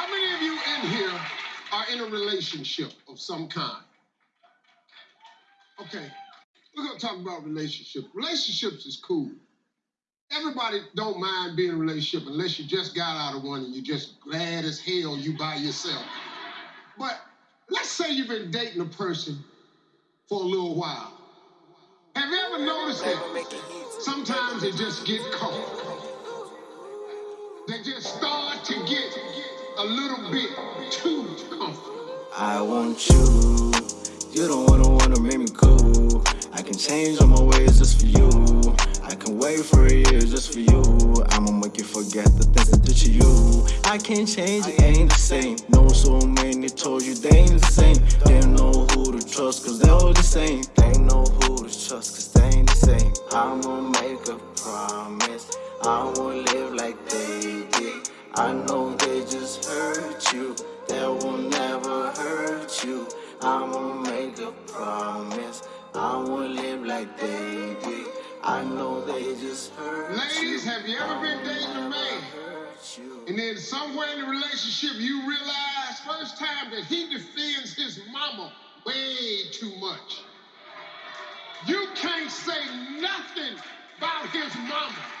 How many of you in here are in a relationship of some kind? Okay, we're gonna talk about relationships. Relationships is cool. Everybody don't mind being in a relationship unless you just got out of one and you're just glad as hell you by yourself. But let's say you've been dating a person for a little while. Have you ever noticed that sometimes they just get caught? They just start to get a little bit too comfortable. I want you. You don't wanna wanna make me cool. I can change all my ways just for you. I can wait for a year just for you. I'ma make you forget the things I did to you. I can't change, it ain't the same. Know so many told you they ain't the same. They don't know who to trust, cause they're all the same. They know who to trust, cause they ain't the same. I'ma make a promise. I won't live like they did. I know they hurt you. They will never hurt you. I'ma make a promise. I won't live like they did. I know they just hurt Ladies, you. have you ever been dating a man? And then somewhere in the relationship, you realize first time that he defends his mama way too much. You can't say nothing about his mama.